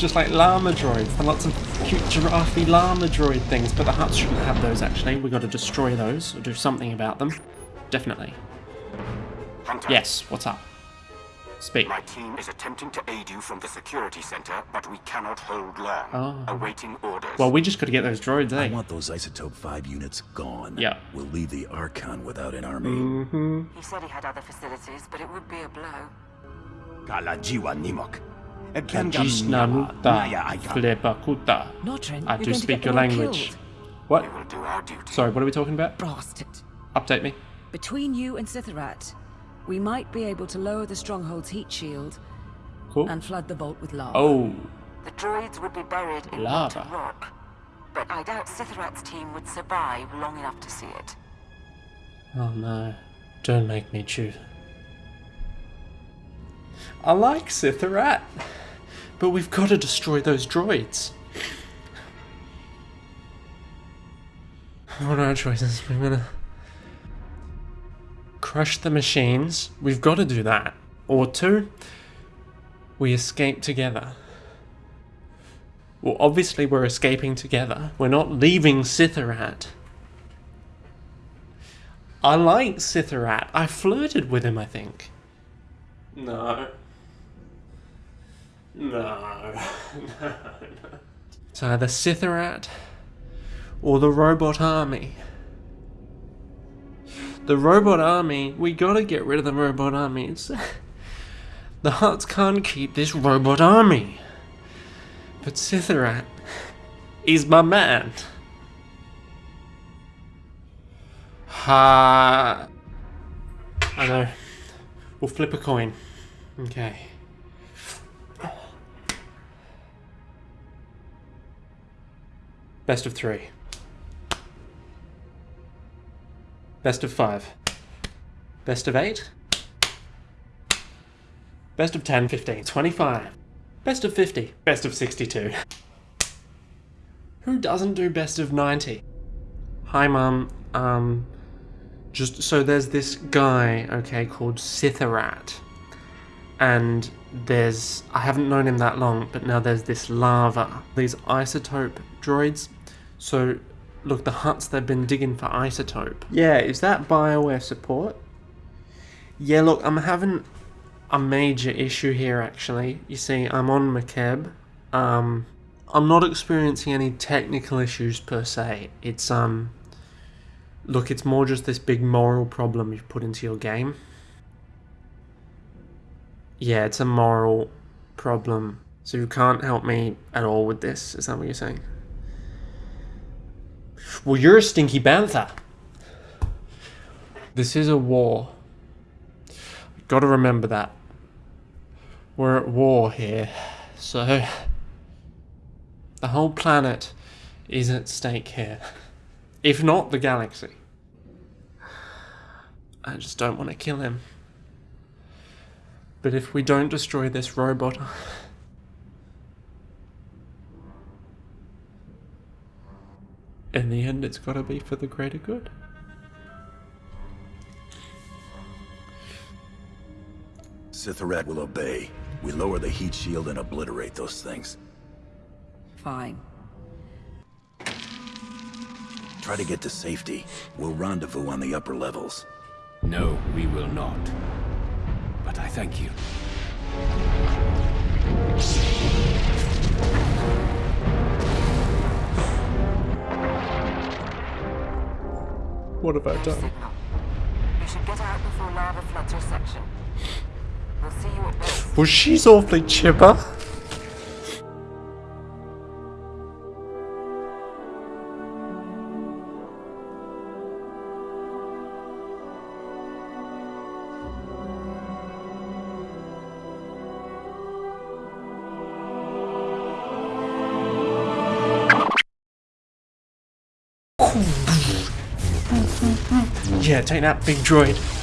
just like llama droids. There are lots of cute giraffe llama droid things, but the Hutts shouldn't have those actually. We've got to destroy those or do something about them. Definitely. Hunter, Yes, what's up? Speak. my team is attempting to aid you from the security center, but we cannot hold long. Oh. Awaiting orders. Well, we just got to get those droids, eh? I want those isotope 5 units gone. Yeah. We'll leave the Archon without an army. Mm-hmm. He said he had other facilities, but it would be a blow. Kalajiwa Nimok. Gisnanuta Flebakuta. I do speak your language. killed. What? will do our duty. Sorry, what are we talking about? Bastard. Update me. Between you and Sitharat, we might be able to lower the stronghold's heat shield Cool. and flood the vault with lava. Oh, The droids would be buried in Lava. molten rock. But I doubt Sitharat's team would survive long enough to see it. oh no. Don't make me choose. I like Sitharat, but we've got to destroy those droids. What are our choices? We're gonna crush the machines. We've got to do that. Or two, we escape together. Well, obviously we're escaping together. We're not leaving Sitharat. I like Sitharat. I flirted with him, I think. No. No. no. no. It's either Sitharat or the robot army. The robot army, we gotta get rid of the robot army. It's, the Hutts can't keep this robot army. But Sitharat is my man. Ha. I know. We'll flip a coin. Okay. Best of three. Best of five. Best of eight. Best of 10, 15, 25. Best of 50. Best of 62. Who doesn't do best of 90? Hi, Mum. Um, just so there's this guy, okay, called Sitharat. And there's, I haven't known him that long, but now there's this lava. These isotope droids. So, look, the Hutts they've been digging for isotope. Yeah, is that BioWare support? Yeah, look, I'm having a major issue here, actually. You see, I'm on Makeb. Um, I'm not experiencing any technical issues per se. It's, um, look, it's more just this big moral problem you've put into your game. Yeah, it's a moral problem. So you can't help me at all with this, is that what you're saying? Well, you're a stinky bantha. This is a war. Gotta remember that. We're at war here, so the whole planet is at stake here. If not the galaxy. I just don't want to kill him. But if we don't destroy this robot, in the end, it's got to be for the greater good. Sitharat will obey. We lower the heat shield and obliterate those things. Fine. Try to get to safety. We'll rendezvous on the upper levels. No, we will not. But I thank you. What have I done? signal. You should get out before lava floods your section. We'll see you at base. Well, she's awfully chipper. Yeah, take that big droid.